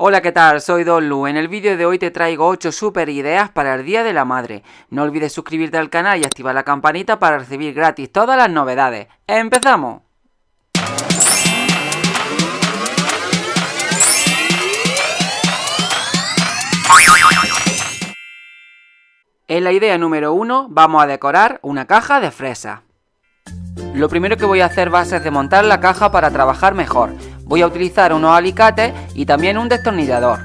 Hola, ¿qué tal? Soy Don Lu. En el vídeo de hoy te traigo 8 super ideas para el Día de la Madre. No olvides suscribirte al canal y activar la campanita para recibir gratis todas las novedades. ¡Empezamos! En la idea número 1 vamos a decorar una caja de fresa. Lo primero que voy a hacer va a ser desmontar la caja para trabajar mejor. Voy a utilizar unos alicates y también un destornillador.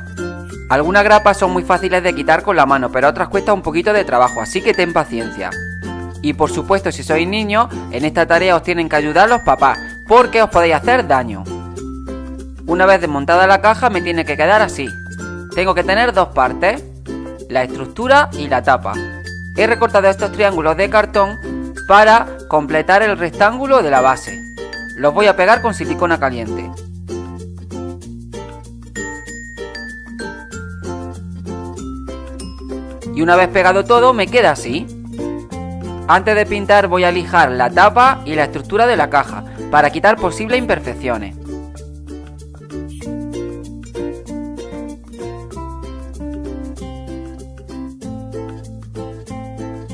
Algunas grapas son muy fáciles de quitar con la mano, pero otras cuesta un poquito de trabajo, así que ten paciencia. Y por supuesto, si sois niños, en esta tarea os tienen que ayudar los papás, porque os podéis hacer daño. Una vez desmontada la caja me tiene que quedar así. Tengo que tener dos partes, la estructura y la tapa. He recortado estos triángulos de cartón para completar el rectángulo de la base. Los voy a pegar con silicona caliente. Y una vez pegado todo me queda así. Antes de pintar voy a lijar la tapa y la estructura de la caja para quitar posibles imperfecciones.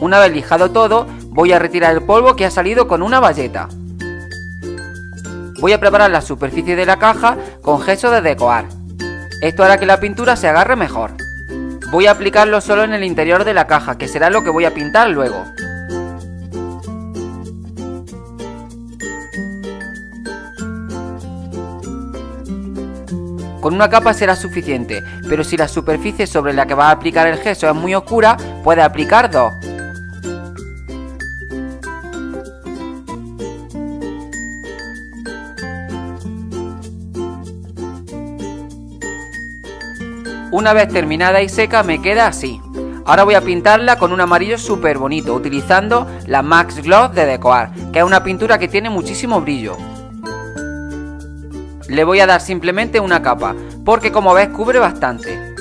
Una vez lijado todo, voy a retirar el polvo que ha salido con una bayeta. Voy a preparar la superficie de la caja con gesso de decoar. Esto hará que la pintura se agarre mejor. Voy a aplicarlo solo en el interior de la caja, que será lo que voy a pintar luego. Con una capa será suficiente, pero si la superficie sobre la que vas a aplicar el gesso es muy oscura, puedes aplicar dos. Una vez terminada y seca me queda así. Ahora voy a pintarla con un amarillo súper bonito, utilizando la Max Gloss de Decoar, que es una pintura que tiene muchísimo brillo. Le voy a dar simplemente una capa, porque como ves cubre bastante.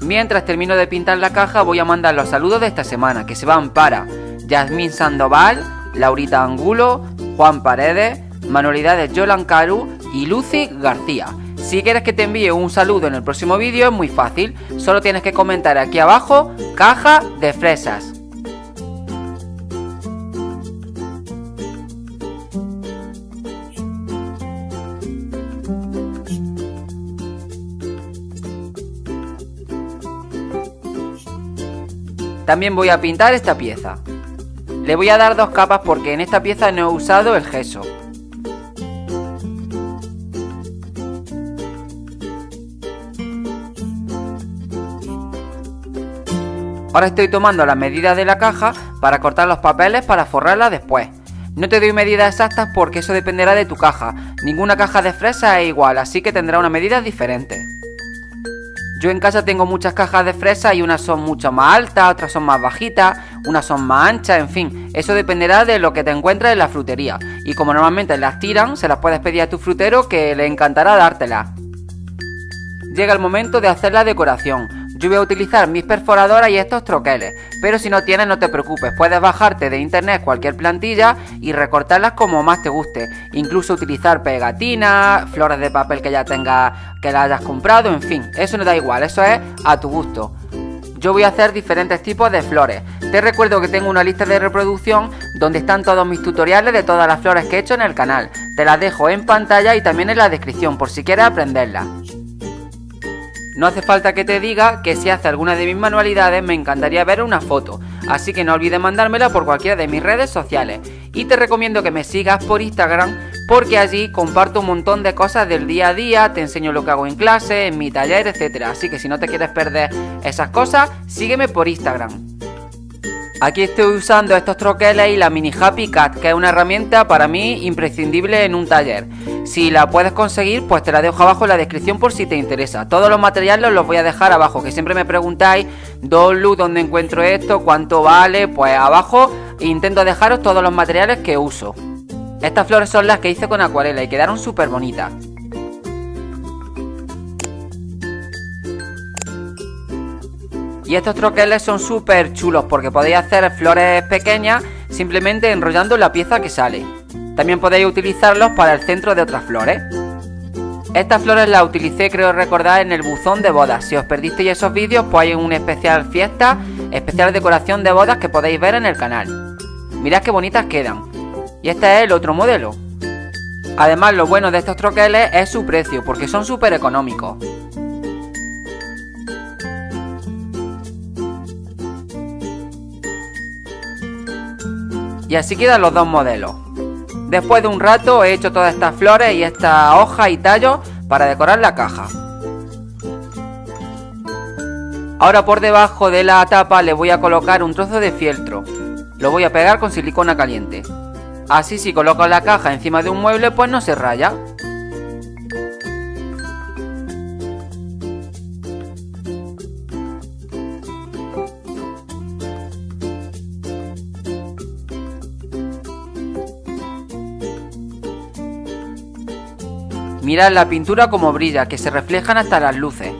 Mientras termino de pintar la caja voy a mandar los saludos de esta semana, que se van para Yasmín Sandoval, Laurita Angulo, Juan Paredes, Manualidades Yolan Caru y Lucy García. Si quieres que te envíe un saludo en el próximo vídeo es muy fácil, solo tienes que comentar aquí abajo caja de fresas. También voy a pintar esta pieza. Le voy a dar dos capas porque en esta pieza no he usado el gesso. Ahora estoy tomando las medidas de la caja para cortar los papeles para forrarla después. No te doy medidas exactas porque eso dependerá de tu caja. Ninguna caja de fresa es igual, así que tendrá una medida diferente. Yo en casa tengo muchas cajas de fresa y unas son mucho más altas, otras son más bajitas, unas son más anchas, en fin, eso dependerá de lo que te encuentres en la frutería. Y como normalmente las tiran, se las puedes pedir a tu frutero que le encantará dártelas. Llega el momento de hacer la decoración. Yo voy a utilizar mis perforadoras y estos troqueles, pero si no tienes no te preocupes, puedes bajarte de internet cualquier plantilla y recortarlas como más te guste, incluso utilizar pegatinas, flores de papel que ya tengas, que la hayas comprado, en fin, eso no da igual, eso es a tu gusto. Yo voy a hacer diferentes tipos de flores. Te recuerdo que tengo una lista de reproducción donde están todos mis tutoriales de todas las flores que he hecho en el canal. Te las dejo en pantalla y también en la descripción por si quieres aprenderlas. No hace falta que te diga que si hace alguna de mis manualidades me encantaría ver una foto, así que no olvides mandármela por cualquiera de mis redes sociales. Y te recomiendo que me sigas por Instagram porque allí comparto un montón de cosas del día a día, te enseño lo que hago en clase, en mi taller, etc. Así que si no te quieres perder esas cosas, sígueme por Instagram. Aquí estoy usando estos troqueles y la Mini Happy Cat, que es una herramienta para mí imprescindible en un taller. Si la puedes conseguir, pues te la dejo abajo en la descripción por si te interesa. Todos los materiales los voy a dejar abajo, que siempre me preguntáis, ¿dónde encuentro esto? ¿Cuánto vale? Pues abajo intento dejaros todos los materiales que uso. Estas flores son las que hice con acuarela y quedaron súper bonitas. Y estos troqueles son súper chulos porque podéis hacer flores pequeñas simplemente enrollando la pieza que sale. También podéis utilizarlos para el centro de otras flores. Estas flores las utilicé creo recordar en el buzón de bodas. Si os perdisteis esos vídeos pues hay una especial fiesta, especial decoración de bodas que podéis ver en el canal. Mirad qué bonitas quedan. Y este es el otro modelo. Además lo bueno de estos troqueles es su precio porque son súper económicos. Y así quedan los dos modelos. Después de un rato he hecho todas estas flores y estas hojas y tallos para decorar la caja. Ahora por debajo de la tapa le voy a colocar un trozo de fieltro. Lo voy a pegar con silicona caliente. Así si coloco la caja encima de un mueble pues no se raya. La pintura como brilla, que se reflejan hasta las luces.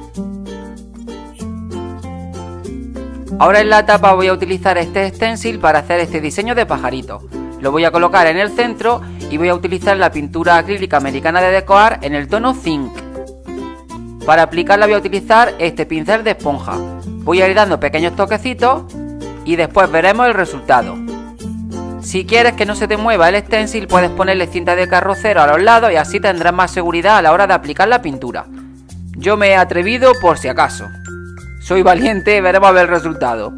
Ahora en la tapa voy a utilizar este stencil para hacer este diseño de pajarito. Lo voy a colocar en el centro y voy a utilizar la pintura acrílica americana de Decoar en el tono Zinc. Para aplicarla voy a utilizar este pincel de esponja. Voy a ir dando pequeños toquecitos y después veremos el resultado. Si quieres que no se te mueva el stencil puedes ponerle cinta de carrocero a los lados y así tendrás más seguridad a la hora de aplicar la pintura. Yo me he atrevido por si acaso. Soy valiente veremos a ver el resultado.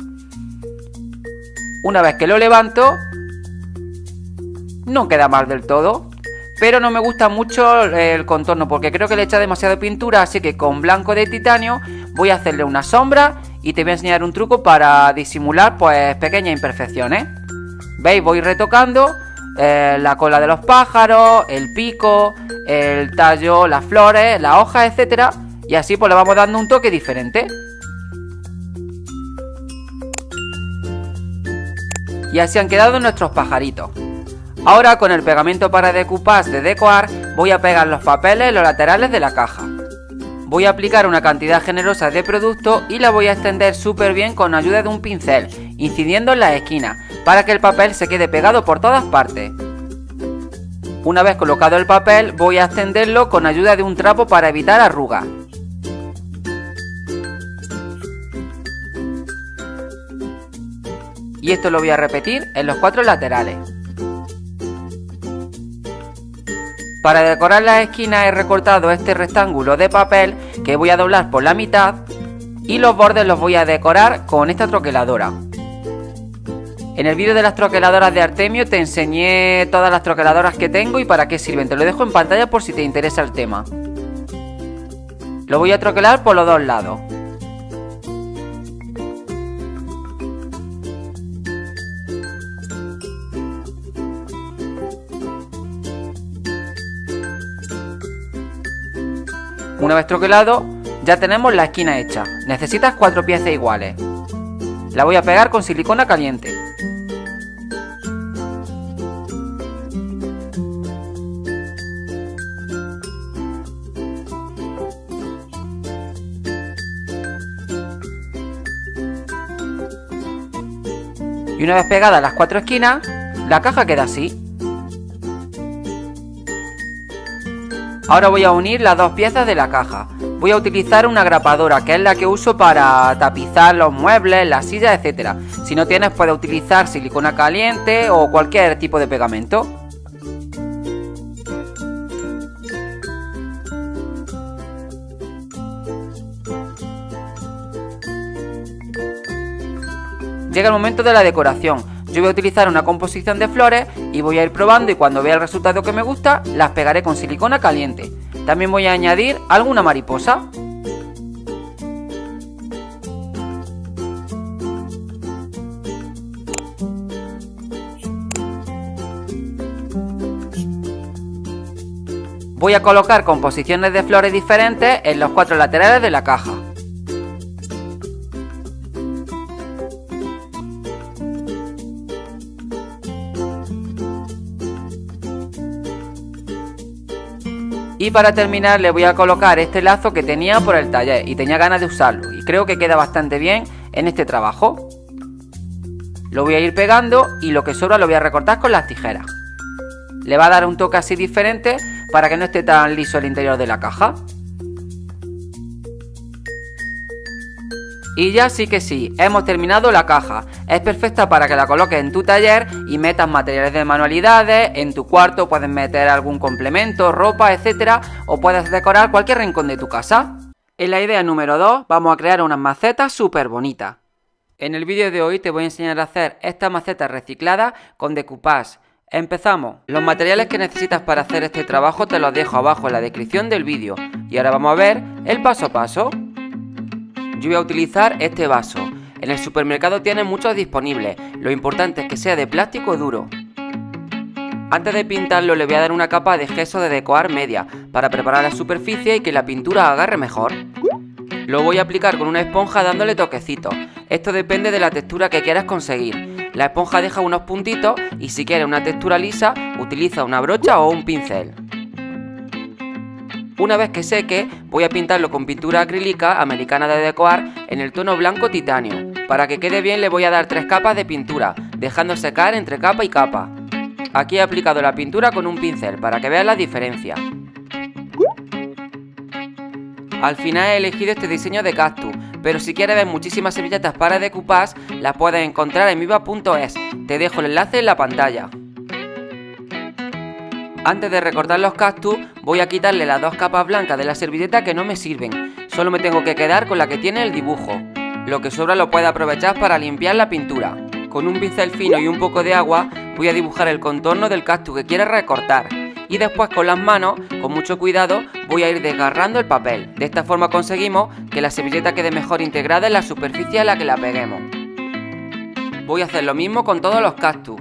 Una vez que lo levanto, no queda mal del todo. Pero no me gusta mucho el contorno porque creo que le echa demasiada pintura, así que con blanco de titanio voy a hacerle una sombra y te voy a enseñar un truco para disimular pues pequeñas imperfecciones. ¿Veis? Voy retocando eh, la cola de los pájaros, el pico, el tallo, las flores, las hojas, etcétera. Y así pues le vamos dando un toque diferente. Y así han quedado nuestros pajaritos. Ahora con el pegamento para decoupage de Decoar voy a pegar los papeles en los laterales de la caja. Voy a aplicar una cantidad generosa de producto y la voy a extender súper bien con ayuda de un pincel, incidiendo en las esquinas, para que el papel se quede pegado por todas partes. Una vez colocado el papel voy a extenderlo con ayuda de un trapo para evitar arrugas. Y esto lo voy a repetir en los cuatro laterales. Para decorar las esquinas he recortado este rectángulo de papel que voy a doblar por la mitad y los bordes los voy a decorar con esta troqueladora. En el vídeo de las troqueladoras de Artemio te enseñé todas las troqueladoras que tengo y para qué sirven. Te lo dejo en pantalla por si te interesa el tema. Lo voy a troquelar por los dos lados. Una vez troquelado, ya tenemos la esquina hecha. Necesitas cuatro piezas iguales. La voy a pegar con silicona caliente. Y una vez pegadas las cuatro esquinas, la caja queda así. Ahora voy a unir las dos piezas de la caja. Voy a utilizar una grapadora, que es la que uso para tapizar los muebles, las sillas, etc. Si no tienes, puedes utilizar silicona caliente o cualquier tipo de pegamento. Llega el momento de la decoración. Yo voy a utilizar una composición de flores y voy a ir probando y cuando vea el resultado que me gusta, las pegaré con silicona caliente. También voy a añadir alguna mariposa. Voy a colocar composiciones de flores diferentes en los cuatro laterales de la caja. Y para terminar le voy a colocar este lazo que tenía por el taller y tenía ganas de usarlo y creo que queda bastante bien en este trabajo. Lo voy a ir pegando y lo que sobra lo voy a recortar con las tijeras. Le va a dar un toque así diferente para que no esté tan liso el interior de la caja. Y ya sí que sí, hemos terminado la caja. Es perfecta para que la coloques en tu taller y metas materiales de manualidades, en tu cuarto puedes meter algún complemento, ropa, etcétera, o puedes decorar cualquier rincón de tu casa. En la idea número 2 vamos a crear unas macetas súper bonitas. En el vídeo de hoy te voy a enseñar a hacer estas macetas recicladas con decoupage. Empezamos. Los materiales que necesitas para hacer este trabajo te los dejo abajo en la descripción del vídeo. Y ahora vamos a ver el paso a paso. Yo voy a utilizar este vaso. En el supermercado tienen muchos disponibles, lo importante es que sea de plástico duro. Antes de pintarlo le voy a dar una capa de gesso de decoar media, para preparar la superficie y que la pintura agarre mejor. Lo voy a aplicar con una esponja dándole toquecitos, esto depende de la textura que quieras conseguir. La esponja deja unos puntitos y si quieres una textura lisa, utiliza una brocha o un pincel. Una vez que seque, voy a pintarlo con pintura acrílica americana de decoar en el tono blanco titanio. Para que quede bien le voy a dar tres capas de pintura, dejando secar entre capa y capa. Aquí he aplicado la pintura con un pincel para que veas la diferencia. Al final he elegido este diseño de cactus, pero si quieres ver muchísimas servilletas para decoupage, las puedes encontrar en viva.es. Te dejo el enlace en la pantalla. Antes de recortar los cactus, voy a quitarle las dos capas blancas de la servilleta que no me sirven. Solo me tengo que quedar con la que tiene el dibujo. Lo que sobra lo puedo aprovechar para limpiar la pintura. Con un pincel fino y un poco de agua, voy a dibujar el contorno del cactus que quiero recortar. Y después con las manos, con mucho cuidado, voy a ir desgarrando el papel. De esta forma conseguimos que la servilleta quede mejor integrada en la superficie a la que la peguemos. Voy a hacer lo mismo con todos los cactus.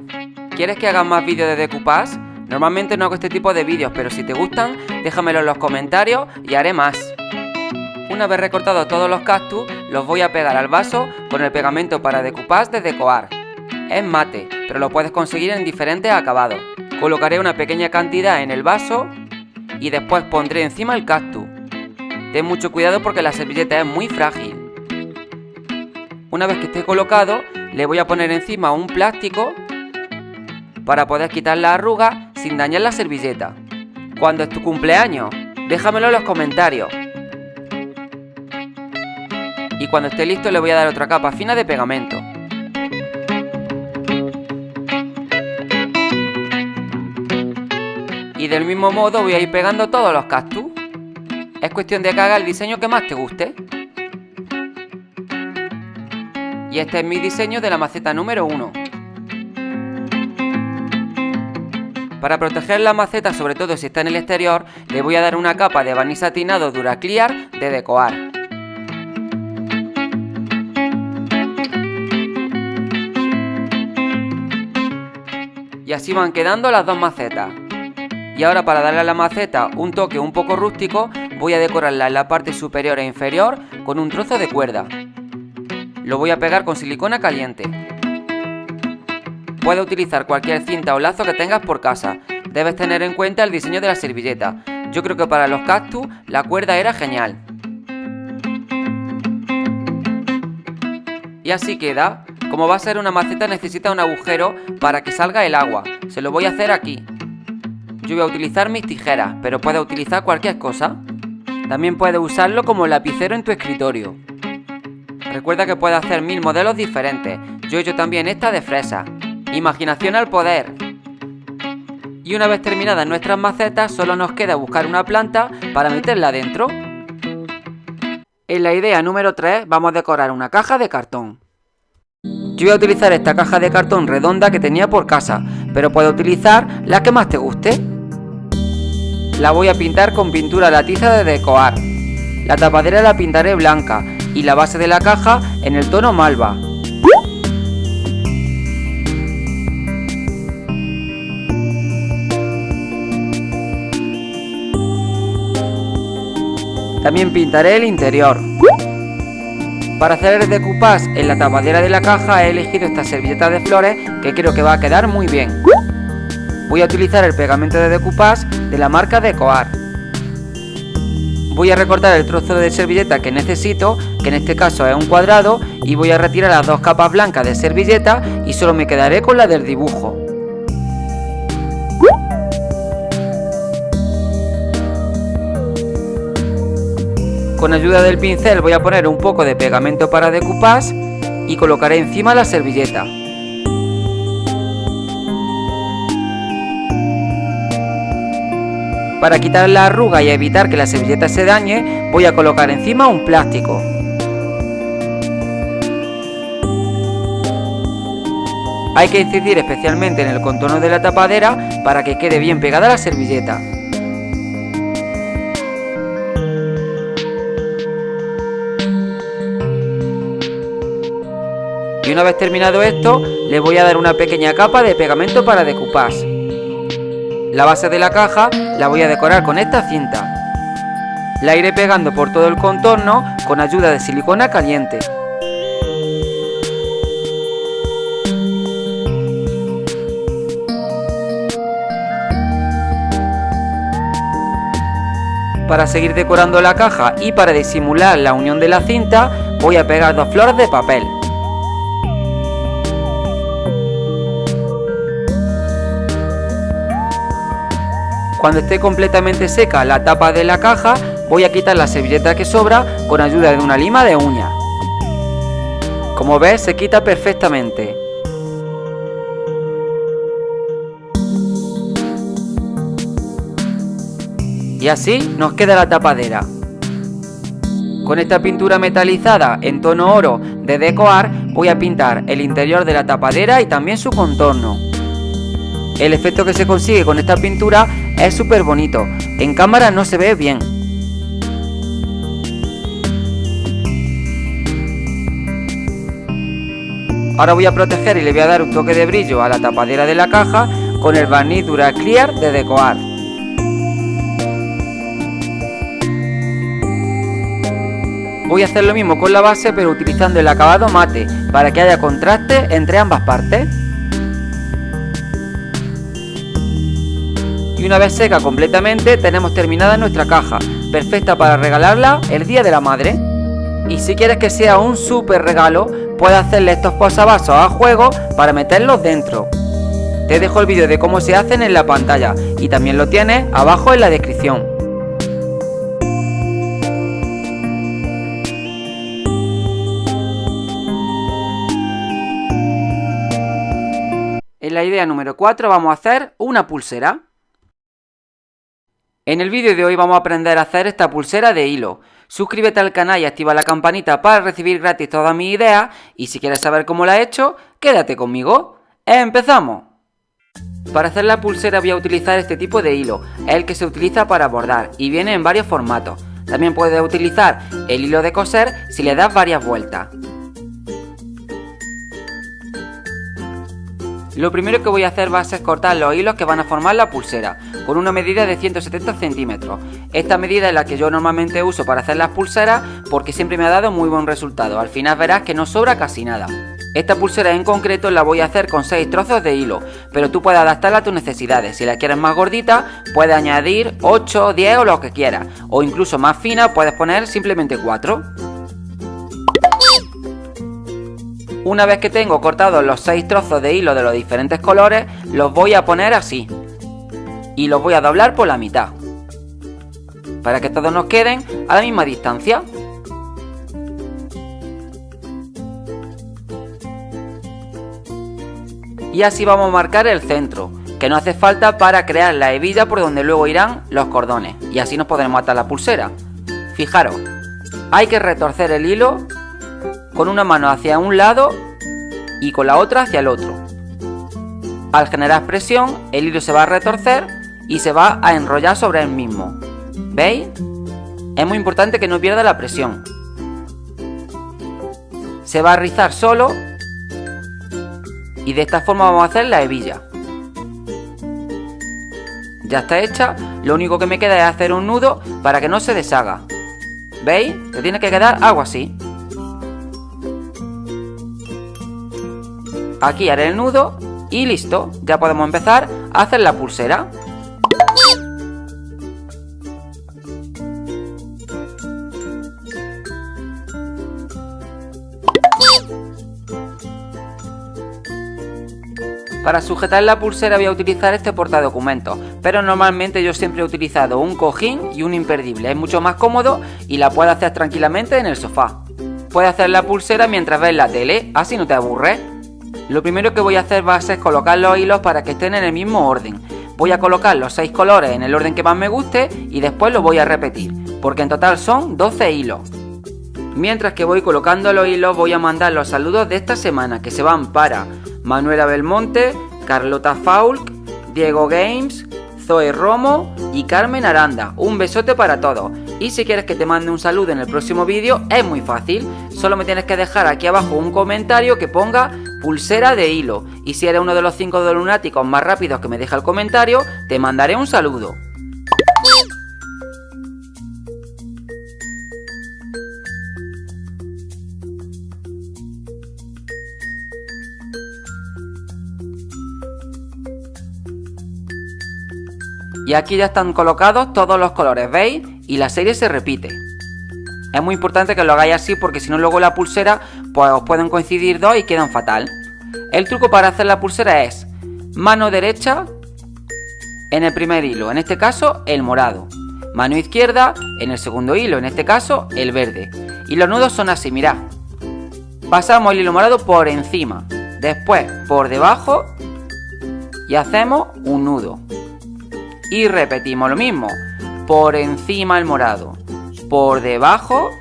¿Quieres que haga más vídeos de decoupage? Normalmente no hago este tipo de vídeos, pero si te gustan, déjamelo en los comentarios y haré más. Una vez recortados todos los cactus, los voy a pegar al vaso con el pegamento para decoupage de Decoar. Es mate, pero lo puedes conseguir en diferentes acabados. Colocaré una pequeña cantidad en el vaso y después pondré encima el cactus. Ten mucho cuidado porque la servilleta es muy frágil. Una vez que esté colocado, le voy a poner encima un plástico para poder quitar la arruga sin dañar la servilleta. ¿Cuándo es tu cumpleaños? Déjamelo en los comentarios. Y cuando esté listo le voy a dar otra capa fina de pegamento. Y del mismo modo voy a ir pegando todos los cactus. Es cuestión de que haga el diseño que más te guste. Y este es mi diseño de la maceta número 1. Para proteger la maceta, sobre todo si está en el exterior, le voy a dar una capa de barniz satinado Duraclear de Decoar. Y así van quedando las dos macetas. Y ahora para darle a la maceta un toque un poco rústico, voy a decorarla en la parte superior e inferior con un trozo de cuerda. Lo voy a pegar con silicona caliente. Puedes utilizar cualquier cinta o lazo que tengas por casa. Debes tener en cuenta el diseño de la servilleta. Yo creo que para los cactus la cuerda era genial. Y así queda. Como va a ser una maceta necesita un agujero para que salga el agua. Se lo voy a hacer aquí. Yo voy a utilizar mis tijeras, pero puedes utilizar cualquier cosa. También puedes usarlo como lapicero en tu escritorio. Recuerda que puedes hacer mil modelos diferentes. Yo he hecho también esta de fresa. Imaginación al poder. Y una vez terminadas nuestras macetas, solo nos queda buscar una planta para meterla dentro. En la idea número 3 vamos a decorar una caja de cartón. Yo voy a utilizar esta caja de cartón redonda que tenía por casa, pero puedo utilizar la que más te guste. La voy a pintar con pintura latiza de decoar. La tapadera la pintaré blanca y la base de la caja en el tono malva. También pintaré el interior. Para hacer el decoupage en la tapadera de la caja he elegido esta servilleta de flores que creo que va a quedar muy bien. Voy a utilizar el pegamento de decoupage de la marca Decoar. Voy a recortar el trozo de servilleta que necesito, que en este caso es un cuadrado, y voy a retirar las dos capas blancas de servilleta y solo me quedaré con la del dibujo. Con ayuda del pincel voy a poner un poco de pegamento para decoupage y colocaré encima la servilleta. Para quitar la arruga y evitar que la servilleta se dañe, voy a colocar encima un plástico. Hay que incidir especialmente en el contorno de la tapadera para que quede bien pegada la servilleta. Y una vez terminado esto, le voy a dar una pequeña capa de pegamento para decoupage. La base de la caja la voy a decorar con esta cinta. La iré pegando por todo el contorno con ayuda de silicona caliente. Para seguir decorando la caja y para disimular la unión de la cinta, voy a pegar dos flores de papel. Cuando esté completamente seca la tapa de la caja, voy a quitar la servilleta que sobra con ayuda de una lima de uña. Como ves, se quita perfectamente. Y así nos queda la tapadera. Con esta pintura metalizada en tono oro de Decoar voy a pintar el interior de la tapadera y también su contorno. El efecto que se consigue con esta pintura es súper bonito, en cámara no se ve bien. Ahora voy a proteger y le voy a dar un toque de brillo a la tapadera de la caja con el barniz Dura Clear de Decoar. Voy a hacer lo mismo con la base pero utilizando el acabado mate para que haya contraste entre ambas partes. Y una vez seca completamente tenemos terminada nuestra caja, perfecta para regalarla el día de la madre. Y si quieres que sea un súper regalo, puedes hacerle estos posavasos a juego para meterlos dentro. Te dejo el vídeo de cómo se hacen en la pantalla y también lo tienes abajo en la descripción. En la idea número 4 vamos a hacer una pulsera. En el vídeo de hoy vamos a aprender a hacer esta pulsera de hilo. Suscríbete al canal y activa la campanita para recibir gratis todas mis ideas y si quieres saber cómo la he hecho, quédate conmigo. ¡Empezamos! Para hacer la pulsera voy a utilizar este tipo de hilo, el que se utiliza para bordar y viene en varios formatos. También puedes utilizar el hilo de coser si le das varias vueltas. Lo primero que voy a hacer va a ser cortar los hilos que van a formar la pulsera, con una medida de 170 centímetros. Esta medida es la que yo normalmente uso para hacer las pulseras porque siempre me ha dado muy buen resultado, al final verás que no sobra casi nada. Esta pulsera en concreto la voy a hacer con 6 trozos de hilo, pero tú puedes adaptarla a tus necesidades. Si la quieres más gordita, puedes añadir 8, 10 o lo que quieras. O incluso más fina, puedes poner simplemente 4. Una vez que tengo cortados los 6 trozos de hilo de los diferentes colores, los voy a poner así. Y los voy a doblar por la mitad. Para que todos nos queden a la misma distancia. Y así vamos a marcar el centro, que no hace falta para crear la hebilla por donde luego irán los cordones. Y así nos podremos atar la pulsera. Fijaros, hay que retorcer el hilo con una mano hacia un lado y con la otra hacia el otro. Al generar presión, el hilo se va a retorcer y se va a enrollar sobre el mismo. ¿Veis? Es muy importante que no pierda la presión. Se va a rizar solo y de esta forma vamos a hacer la hebilla. Ya está hecha, lo único que me queda es hacer un nudo para que no se deshaga. ¿Veis? Te tiene que quedar algo así. Aquí haré el nudo y listo, ya podemos empezar a hacer la pulsera. Para sujetar la pulsera voy a utilizar este portadocumentos, pero normalmente yo siempre he utilizado un cojín y un imperdible. Es mucho más cómodo y la puedes hacer tranquilamente en el sofá. Puedes hacer la pulsera mientras ves la tele, así no te aburres. Lo primero que voy a hacer va a ser colocar los hilos para que estén en el mismo orden. Voy a colocar los 6 colores en el orden que más me guste y después lo voy a repetir, porque en total son 12 hilos. Mientras que voy colocando los hilos voy a mandar los saludos de esta semana que se van para Manuela Belmonte, Carlota Faulk, Diego Games, Zoe Romo y Carmen Aranda. Un besote para todos. Y si quieres que te mande un saludo en el próximo vídeo, es muy fácil. Solo me tienes que dejar aquí abajo un comentario que ponga pulsera de hilo. Y si eres uno de los 5 lunáticos más rápidos que me deja el comentario, te mandaré un saludo. Y aquí ya están colocados todos los colores, ¿veis? Y la serie se repite. Es muy importante que lo hagáis así porque si no luego la pulsera pues os pueden coincidir dos y quedan fatal. El truco para hacer la pulsera es mano derecha en el primer hilo, en este caso el morado. Mano izquierda en el segundo hilo, en este caso el verde. Y los nudos son así, mirad. Pasamos el hilo morado por encima, después por debajo y hacemos un nudo. Y repetimos lo mismo. Por encima el morado. Por debajo.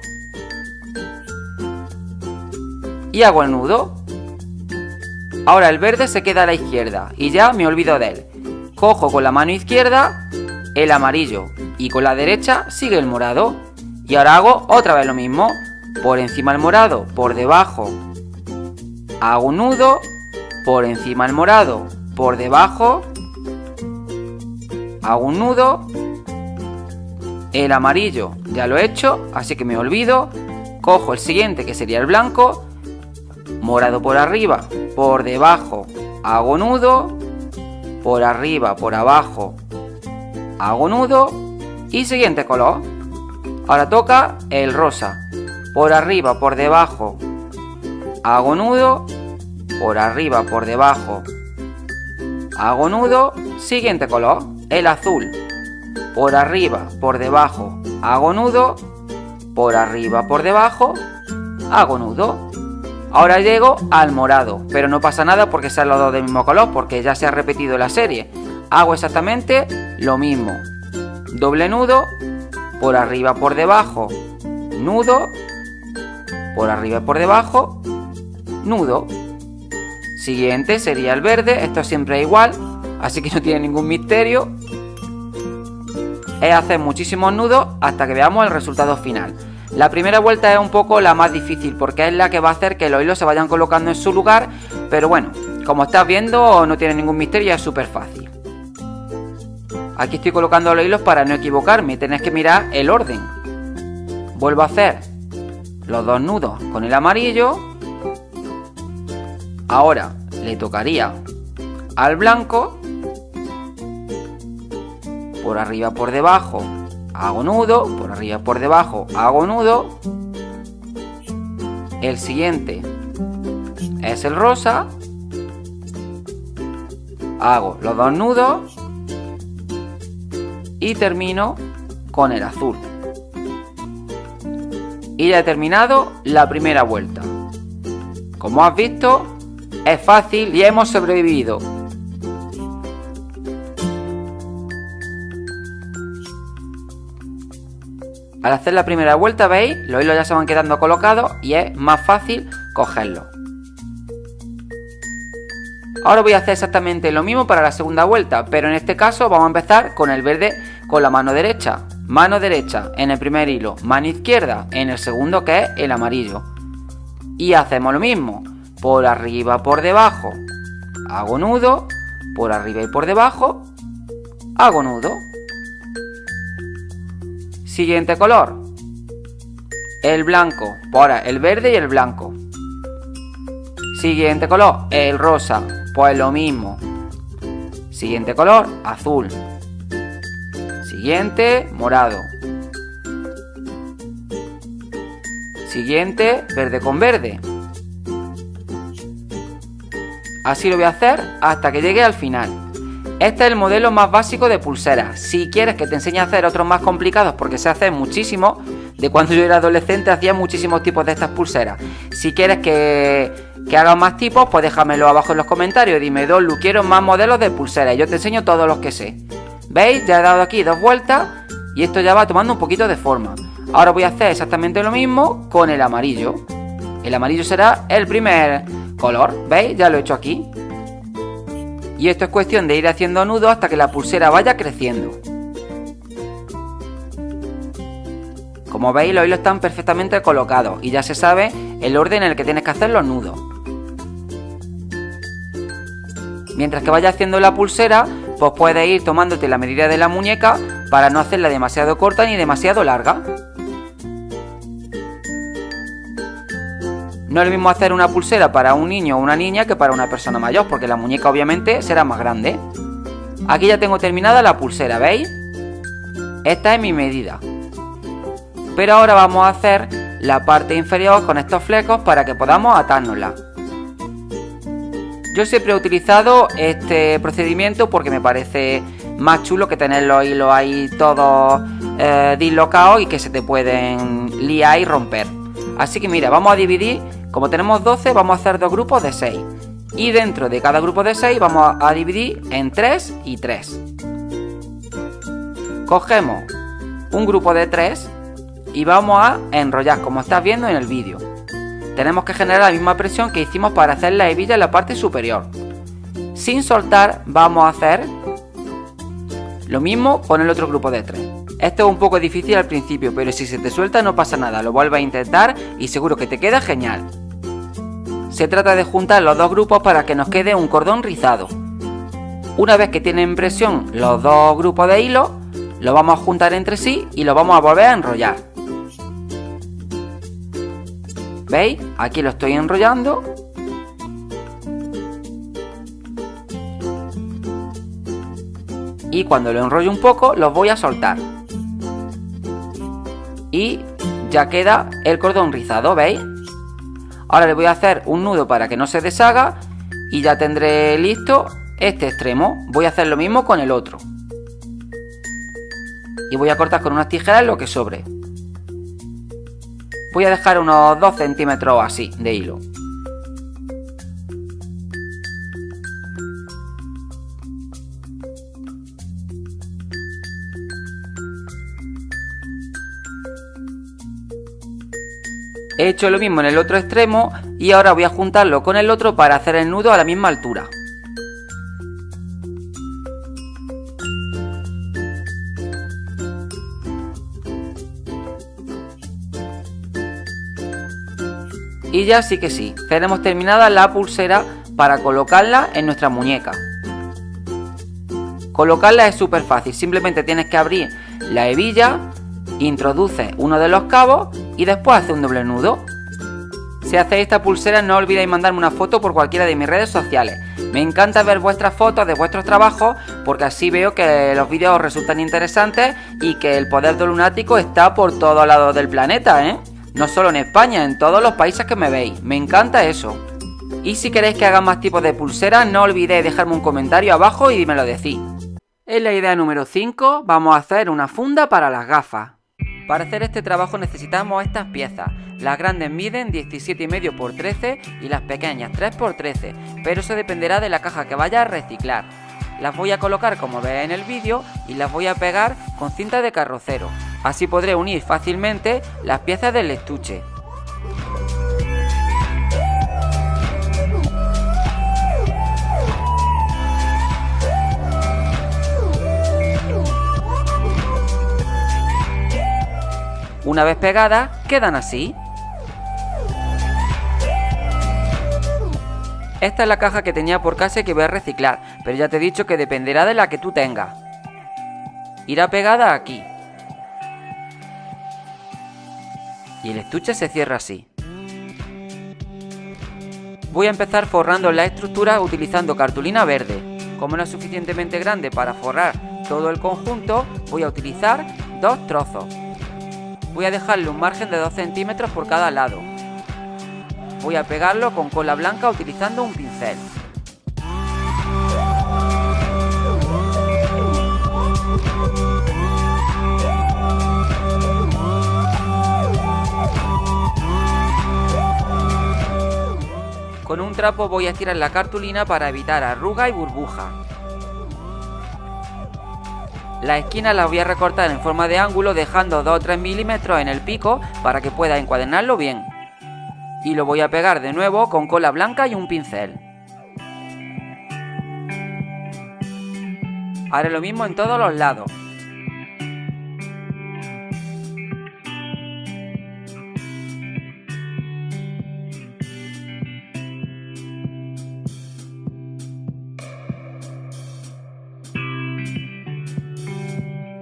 Y hago el nudo. Ahora el verde se queda a la izquierda y ya me olvido de él. Cojo con la mano izquierda el amarillo y con la derecha sigue el morado. Y ahora hago otra vez lo mismo. Por encima el morado, por debajo. Hago un nudo. Por encima el morado, por debajo hago un nudo, el amarillo ya lo he hecho, así que me olvido, cojo el siguiente que sería el blanco, morado por arriba, por debajo, hago nudo, por arriba, por abajo, hago nudo y siguiente color. Ahora toca el rosa, por arriba, por debajo, hago nudo, por arriba, por debajo, hago nudo, siguiente color el azul. Por arriba, por debajo, hago nudo. Por arriba, por debajo, hago nudo. Ahora llego al morado, pero no pasa nada porque sean los dos del mismo color, porque ya se ha repetido la serie. Hago exactamente lo mismo. Doble nudo, por arriba, por debajo, nudo, por arriba, por debajo, nudo. Siguiente sería el verde, esto siempre es igual, así que no tiene ningún misterio. Es hacer muchísimos nudos hasta que veamos el resultado final. La primera vuelta es un poco la más difícil porque es la que va a hacer que los hilos se vayan colocando en su lugar, pero bueno, como estás viendo no tiene ningún misterio, es súper fácil. Aquí estoy colocando los hilos para no equivocarme, tenéis que mirar el orden. Vuelvo a hacer los dos nudos con el amarillo. Ahora le tocaría al blanco por arriba por debajo hago nudo por arriba por debajo hago nudo. El siguiente es el rosa. Hago los dos nudos y termino con el azul. Y ya he terminado la primera vuelta. Como has visto es fácil y hemos sobrevivido Al hacer la primera vuelta, veis, los hilos ya se van quedando colocados y es más fácil cogerlos. Ahora voy a hacer exactamente lo mismo para la segunda vuelta, pero en este caso vamos a empezar con el verde con la mano derecha. Mano derecha en el primer hilo, mano izquierda en el segundo que es el amarillo. Y hacemos lo mismo, por arriba, por debajo, hago nudo, por arriba y por debajo, hago nudo. Siguiente color. El blanco. Ahora, el verde y el blanco. Siguiente color. El rosa. Pues lo mismo. Siguiente color. Azul. Siguiente. Morado. Siguiente. Verde con verde. Así lo voy a hacer hasta que llegue al final. Este es el modelo más básico de pulseras. Si quieres que te enseñe a hacer otros más complicados, porque se hacen muchísimo, de cuando yo era adolescente hacía muchísimos tipos de estas pulseras. Si quieres que, que haga más tipos, pues déjamelo abajo en los comentarios. Dime, Dolu, quiero más modelos de pulseras. Yo te enseño todos los que sé. ¿Veis? Ya he dado aquí dos vueltas y esto ya va tomando un poquito de forma. Ahora voy a hacer exactamente lo mismo con el amarillo. El amarillo será el primer color. ¿Veis? Ya lo he hecho aquí. Y esto es cuestión de ir haciendo nudos hasta que la pulsera vaya creciendo. Como veis los hilos están perfectamente colocados y ya se sabe el orden en el que tienes que hacer los nudos. Mientras que vaya haciendo la pulsera, pues puedes ir tomándote la medida de la muñeca para no hacerla demasiado corta ni demasiado larga. No es lo mismo hacer una pulsera para un niño o una niña que para una persona mayor, porque la muñeca obviamente será más grande. Aquí ya tengo terminada la pulsera, ¿veis? Esta es mi medida. Pero ahora vamos a hacer la parte inferior con estos flecos para que podamos atárnosla. Yo siempre he utilizado este procedimiento porque me parece más chulo que tener los hilos ahí todos eh, dislocados y que se te pueden liar y romper. Así que mira, vamos a dividir, como tenemos 12, vamos a hacer dos grupos de 6. Y dentro de cada grupo de 6 vamos a dividir en 3 y 3. Cogemos un grupo de 3 y vamos a enrollar como estás viendo en el vídeo. Tenemos que generar la misma presión que hicimos para hacer la hebilla en la parte superior. Sin soltar vamos a hacer lo mismo con el otro grupo de tres. Esto es un poco difícil al principio, pero si se te suelta no pasa nada, lo vuelves a intentar y seguro que te queda genial. Se trata de juntar los dos grupos para que nos quede un cordón rizado. Una vez que tienen presión los dos grupos de hilo, lo vamos a juntar entre sí y lo vamos a volver a enrollar. ¿Veis? Aquí lo estoy enrollando. Y cuando lo enrollo un poco, los voy a soltar. Y ya queda el cordón rizado, ¿veis? Ahora le voy a hacer un nudo para que no se deshaga y ya tendré listo este extremo. Voy a hacer lo mismo con el otro. Y voy a cortar con unas tijeras lo que sobre. Voy a dejar unos 2 centímetros así de hilo. He hecho lo mismo en el otro extremo y ahora voy a juntarlo con el otro para hacer el nudo a la misma altura. Y ya sí que sí, tenemos terminada la pulsera para colocarla en nuestra muñeca. Colocarla es súper fácil, simplemente tienes que abrir la hebilla, introduces uno de los cabos y después hace un doble nudo. Si hacéis esta pulsera no olvidéis mandarme una foto por cualquiera de mis redes sociales. Me encanta ver vuestras fotos de vuestros trabajos porque así veo que los vídeos os resultan interesantes y que el poder del lunático está por todos lados del planeta, ¿eh? No solo en España, en todos los países que me veis. Me encanta eso. Y si queréis que haga más tipos de pulseras, no olvidéis dejarme un comentario abajo y me lo decís. En la idea número 5 vamos a hacer una funda para las gafas. Para hacer este trabajo necesitamos estas piezas. Las grandes miden 17,5 por 13 y las pequeñas 3 por 13, pero eso dependerá de la caja que vaya a reciclar. Las voy a colocar como veis en el vídeo y las voy a pegar con cinta de carrocero. Así podré unir fácilmente las piezas del estuche. Una vez pegadas, quedan así. Esta es la caja que tenía por casa y que voy a reciclar, pero ya te he dicho que dependerá de la que tú tengas. Irá pegada aquí. Y el estuche se cierra así. Voy a empezar forrando la estructura utilizando cartulina verde. Como no es suficientemente grande para forrar todo el conjunto, voy a utilizar dos trozos. Voy a dejarle un margen de 2 centímetros por cada lado. Voy a pegarlo con cola blanca utilizando un pincel. Con un trapo voy a estirar la cartulina para evitar arruga y burbuja. Las esquinas las voy a recortar en forma de ángulo dejando 2 o 3 milímetros en el pico para que pueda encuadernarlo bien. Y lo voy a pegar de nuevo con cola blanca y un pincel. Haré lo mismo en todos los lados.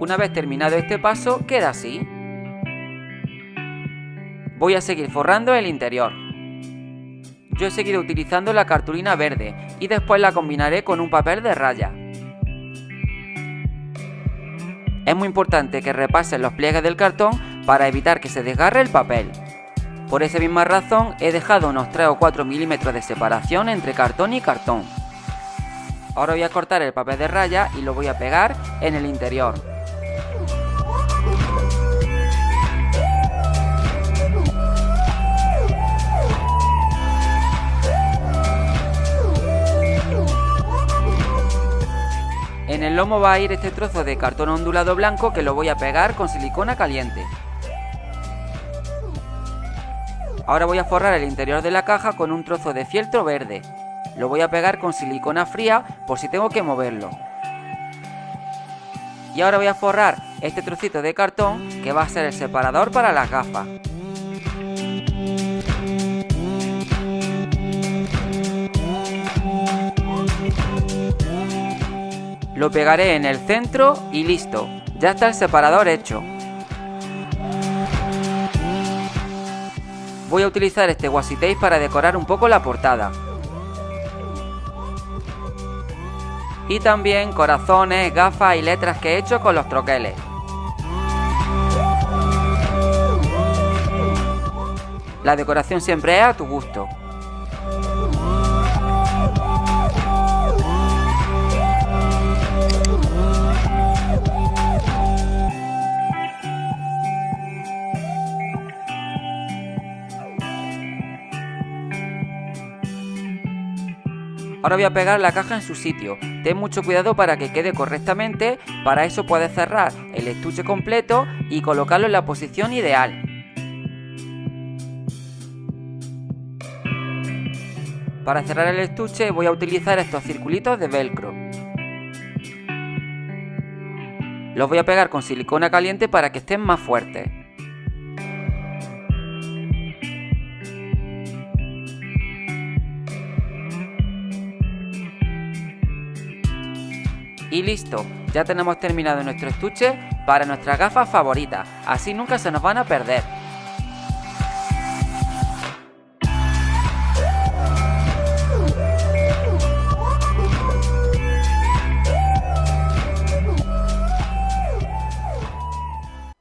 Una vez terminado este paso, queda así. Voy a seguir forrando el interior. Yo he seguido utilizando la cartulina verde y después la combinaré con un papel de raya. Es muy importante que repasen los pliegues del cartón para evitar que se desgarre el papel. Por esa misma razón he dejado unos 3 o 4 milímetros de separación entre cartón y cartón. Ahora voy a cortar el papel de raya y lo voy a pegar en el interior. En el lomo va a ir este trozo de cartón ondulado blanco que lo voy a pegar con silicona caliente. Ahora voy a forrar el interior de la caja con un trozo de fieltro verde. Lo voy a pegar con silicona fría por si tengo que moverlo. Y ahora voy a forrar este trocito de cartón que va a ser el separador para las gafas. Lo pegaré en el centro y listo, ya está el separador hecho. Voy a utilizar este washi tape para decorar un poco la portada. Y también corazones, gafas y letras que he hecho con los troqueles. La decoración siempre es a tu gusto. Ahora voy a pegar la caja en su sitio. Ten mucho cuidado para que quede correctamente. Para eso puedes cerrar el estuche completo y colocarlo en la posición ideal. Para cerrar el estuche voy a utilizar estos circulitos de velcro. Los voy a pegar con silicona caliente para que estén más fuertes. Y listo, ya tenemos terminado nuestro estuche para nuestras gafas favoritas, así nunca se nos van a perder.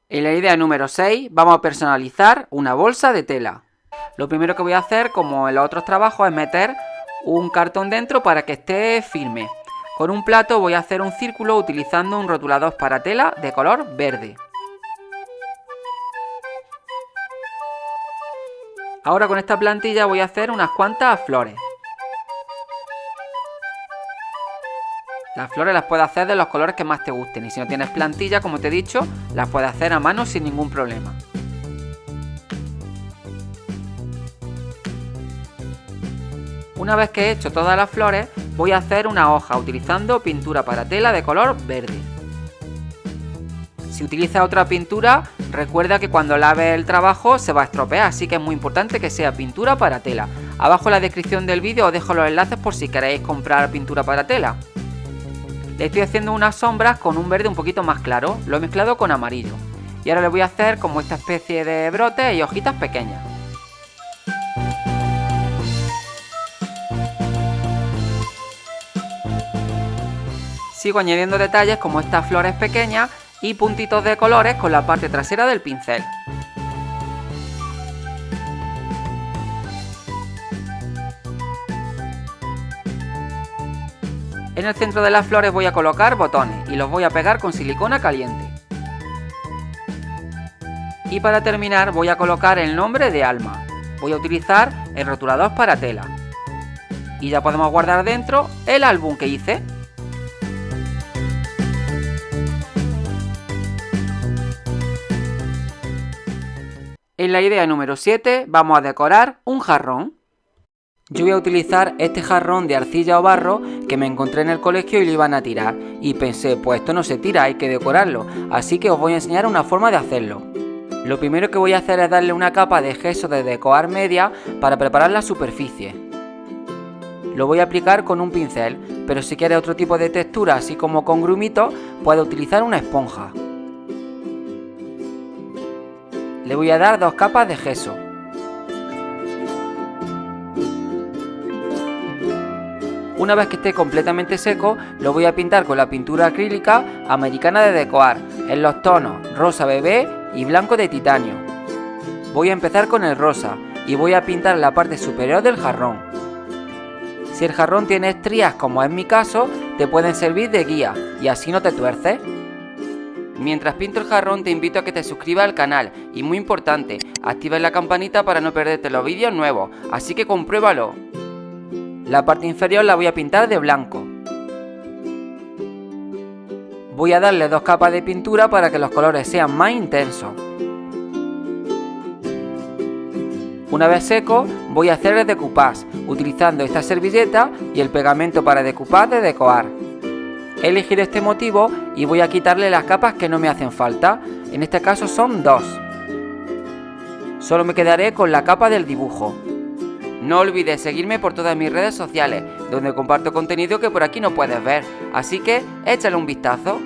En la idea número 6 vamos a personalizar una bolsa de tela. Lo primero que voy a hacer, como en los otros trabajos, es meter un cartón dentro para que esté firme. Con un plato voy a hacer un círculo utilizando un rotulador para tela de color verde. Ahora con esta plantilla voy a hacer unas cuantas flores. Las flores las puedes hacer de los colores que más te gusten y si no tienes plantilla, como te he dicho, las puedes hacer a mano sin ningún problema. Una vez que he hecho todas las flores, voy a hacer una hoja utilizando pintura para tela de color verde. Si utilizas otra pintura, recuerda que cuando laves el trabajo se va a estropear, así que es muy importante que sea pintura para tela. Abajo en la descripción del vídeo os dejo los enlaces por si queréis comprar pintura para tela. Le estoy haciendo unas sombras con un verde un poquito más claro, lo he mezclado con amarillo. Y ahora le voy a hacer como esta especie de brotes y hojitas pequeñas. Sigo añadiendo detalles como estas flores pequeñas y puntitos de colores con la parte trasera del pincel. En el centro de las flores voy a colocar botones y los voy a pegar con silicona caliente. Y para terminar voy a colocar el nombre de Alma. Voy a utilizar el rotulador para tela. Y ya podemos guardar dentro el álbum que hice. En la idea número 7 vamos a decorar un jarrón. Yo voy a utilizar este jarrón de arcilla o barro que me encontré en el colegio y lo iban a tirar. Y pensé, pues esto no se tira, hay que decorarlo. Así que os voy a enseñar una forma de hacerlo. Lo primero que voy a hacer es darle una capa de gesso de decorar media para preparar la superficie. Lo voy a aplicar con un pincel, pero si quieres otro tipo de textura, así como con grumito, puedes utilizar una esponja. Le voy a dar dos capas de gesso. Una vez que esté completamente seco, lo voy a pintar con la pintura acrílica americana de decoar, en los tonos rosa bebé y blanco de titanio. Voy a empezar con el rosa y voy a pintar la parte superior del jarrón. Si el jarrón tiene estrías como es mi caso, te pueden servir de guía y así no te tuerces. Mientras pinto el jarrón te invito a que te suscribas al canal y muy importante, activa la campanita para no perderte los vídeos nuevos, así que compruébalo. La parte inferior la voy a pintar de blanco. Voy a darle dos capas de pintura para que los colores sean más intensos. Una vez seco, voy a hacer el decoupage, utilizando esta servilleta y el pegamento para decoupage de decoar. He elegido este motivo y voy a quitarle las capas que no me hacen falta, en este caso son dos. Solo me quedaré con la capa del dibujo. No olvides seguirme por todas mis redes sociales, donde comparto contenido que por aquí no puedes ver, así que échale un vistazo.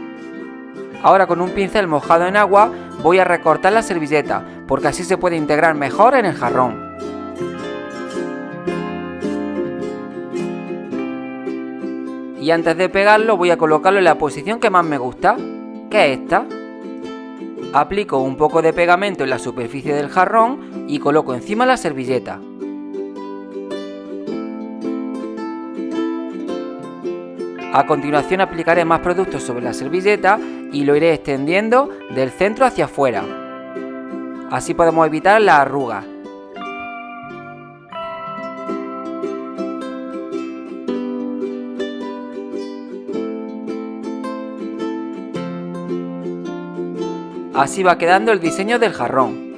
Ahora con un pincel mojado en agua voy a recortar la servilleta, porque así se puede integrar mejor en el jarrón. Y antes de pegarlo voy a colocarlo en la posición que más me gusta, que es esta. Aplico un poco de pegamento en la superficie del jarrón y coloco encima la servilleta. A continuación aplicaré más productos sobre la servilleta y lo iré extendiendo del centro hacia afuera. Así podemos evitar las arrugas. Así va quedando el diseño del jarrón.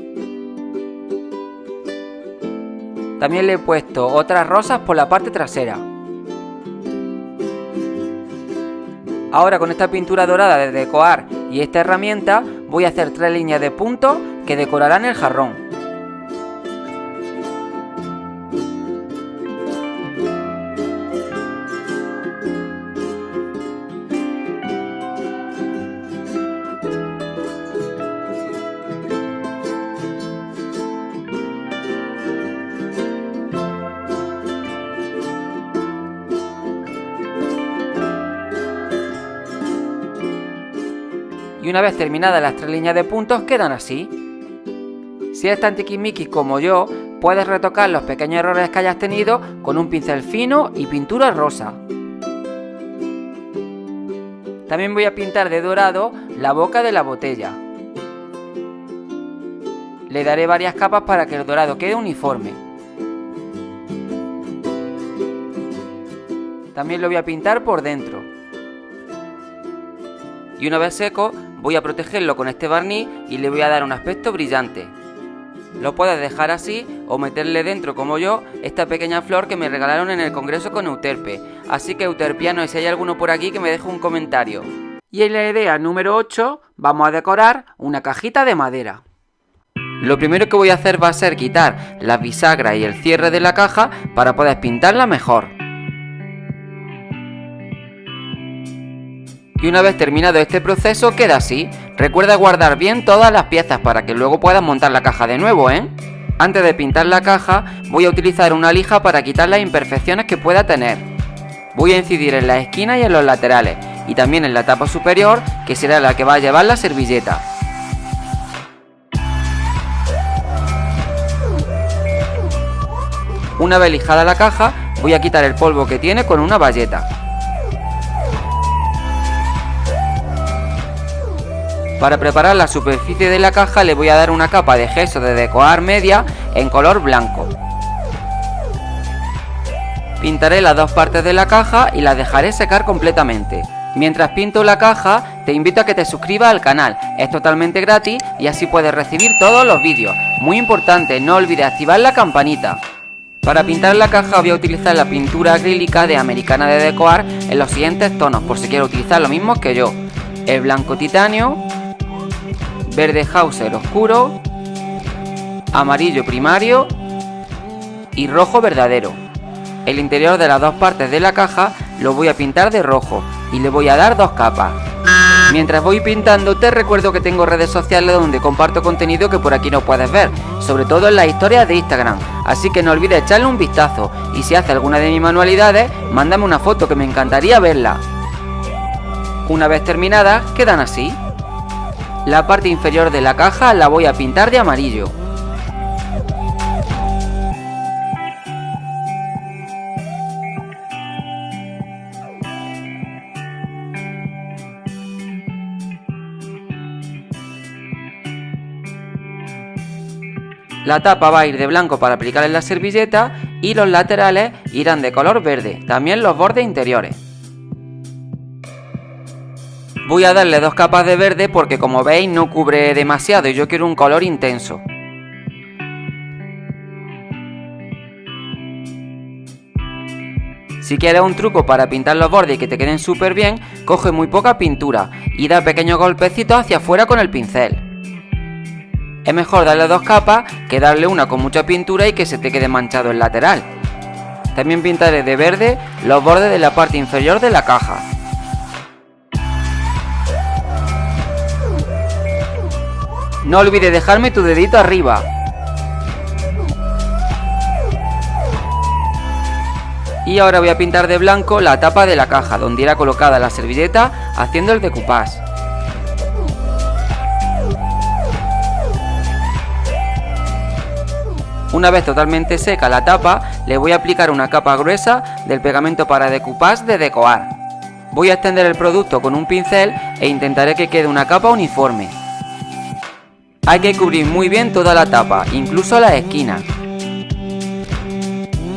También le he puesto otras rosas por la parte trasera. Ahora con esta pintura dorada de decorar y esta herramienta voy a hacer tres líneas de puntos que decorarán el jarrón. Y una vez terminadas las tres líneas de puntos quedan así. Si eres tan tiquismiquis como yo, puedes retocar los pequeños errores que hayas tenido con un pincel fino y pintura rosa. También voy a pintar de dorado la boca de la botella. Le daré varias capas para que el dorado quede uniforme. También lo voy a pintar por dentro. Y una vez seco, Voy a protegerlo con este barniz y le voy a dar un aspecto brillante. Lo puedes dejar así o meterle dentro como yo esta pequeña flor que me regalaron en el congreso con Euterpe. Así que Euterpiano, si hay alguno por aquí que me deje un comentario. Y en la idea número 8 vamos a decorar una cajita de madera. Lo primero que voy a hacer va a ser quitar la bisagra y el cierre de la caja para poder pintarla mejor. Y una vez terminado este proceso queda así. Recuerda guardar bien todas las piezas para que luego puedas montar la caja de nuevo, ¿eh? Antes de pintar la caja voy a utilizar una lija para quitar las imperfecciones que pueda tener. Voy a incidir en las esquinas y en los laterales y también en la tapa superior que será la que va a llevar la servilleta. Una vez lijada la caja voy a quitar el polvo que tiene con una bayeta. Para preparar la superficie de la caja le voy a dar una capa de gesso de decorar media en color blanco. Pintaré las dos partes de la caja y las dejaré secar completamente. Mientras pinto la caja, te invito a que te suscribas al canal, es totalmente gratis y así puedes recibir todos los vídeos. Muy importante, no olvides activar la campanita. Para pintar la caja voy a utilizar la pintura acrílica de Americana de Decoar en los siguientes tonos, por si quieres utilizar lo mismo que yo. El blanco titanio, verde Hauser oscuro, amarillo primario y rojo verdadero. El interior de las dos partes de la caja lo voy a pintar de rojo y le voy a dar dos capas. Mientras voy pintando te recuerdo que tengo redes sociales donde comparto contenido que por aquí no puedes ver, sobre todo en las historias de Instagram, así que no olvides echarle un vistazo y si hace alguna de mis manualidades, mándame una foto que me encantaría verla. Una vez terminada, quedan así. La parte inferior de la caja la voy a pintar de amarillo. La tapa va a ir de blanco para aplicar en la servilleta y los laterales irán de color verde, también los bordes interiores. Voy a darle dos capas de verde porque como veis no cubre demasiado y yo quiero un color intenso. Si quieres un truco para pintar los bordes y que te queden súper bien, coge muy poca pintura y da pequeños golpecitos hacia afuera con el pincel. Es mejor darle dos capas que darle una con mucha pintura y que se te quede manchado el lateral. También pintaré de verde los bordes de la parte inferior de la caja. No olvides dejarme tu dedito arriba. Y ahora voy a pintar de blanco la tapa de la caja, donde irá colocada la servilleta haciendo el decoupage. Una vez totalmente seca la tapa, le voy a aplicar una capa gruesa del pegamento para decoupage de Decoar. Voy a extender el producto con un pincel e intentaré que quede una capa uniforme. Hay que cubrir muy bien toda la tapa, incluso las esquinas.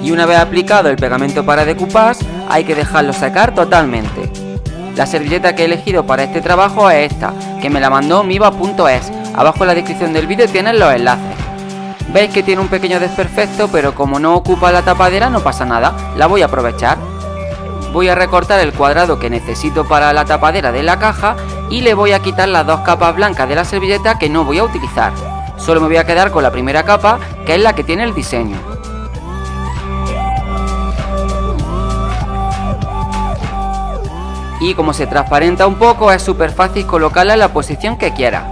Y una vez aplicado el pegamento para decoupage, hay que dejarlo secar totalmente. La servilleta que he elegido para este trabajo es esta, que me la mandó miva.es. Abajo en la descripción del vídeo tienen los enlaces. Veis que tiene un pequeño desperfecto, pero como no ocupa la tapadera no pasa nada, la voy a aprovechar. Voy a recortar el cuadrado que necesito para la tapadera de la caja y le voy a quitar las dos capas blancas de la servilleta que no voy a utilizar. Solo me voy a quedar con la primera capa, que es la que tiene el diseño. Y como se transparenta un poco, es súper fácil colocarla en la posición que quiera.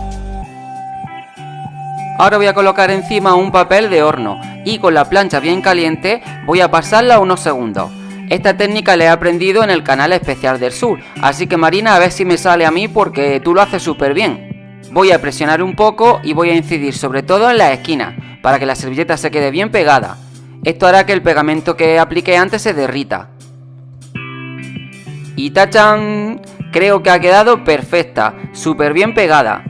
Ahora voy a colocar encima un papel de horno y con la plancha bien caliente voy a pasarla unos segundos. Esta técnica la he aprendido en el canal especial del sur, así que Marina a ver si me sale a mí porque tú lo haces súper bien. Voy a presionar un poco y voy a incidir sobre todo en las esquinas, para que la servilleta se quede bien pegada. Esto hará que el pegamento que apliqué antes se derrita. Y tachan, creo que ha quedado perfecta, súper bien pegada.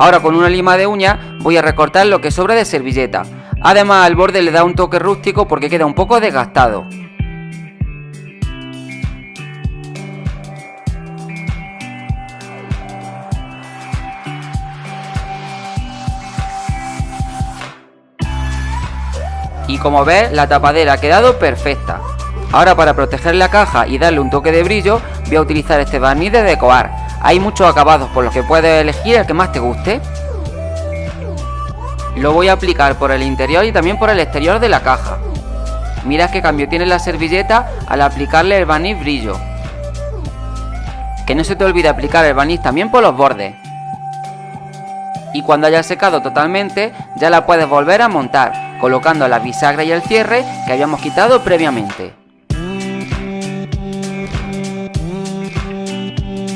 Ahora con una lima de uña voy a recortar lo que sobra de servilleta. Además al borde le da un toque rústico porque queda un poco desgastado. Y como ves, la tapadera ha quedado perfecta. Ahora para proteger la caja y darle un toque de brillo, voy a utilizar este barniz de Decoar. Hay muchos acabados por los que puedes elegir el que más te guste. Lo voy a aplicar por el interior y también por el exterior de la caja. Mira qué cambio tiene la servilleta al aplicarle el barniz brillo. Que no se te olvide aplicar el barniz también por los bordes. Y cuando haya secado totalmente, ya la puedes volver a montar, colocando la bisagra y el cierre que habíamos quitado previamente.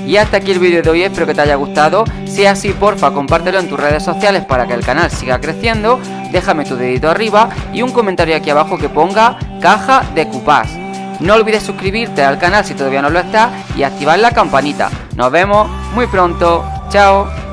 Y hasta aquí el vídeo de hoy, espero que te haya gustado. Si es así, porfa, compártelo en tus redes sociales para que el canal siga creciendo. Déjame tu dedito arriba y un comentario aquí abajo que ponga caja de cupás. No olvides suscribirte al canal si todavía no lo estás y activar la campanita. Nos vemos muy pronto. Chao.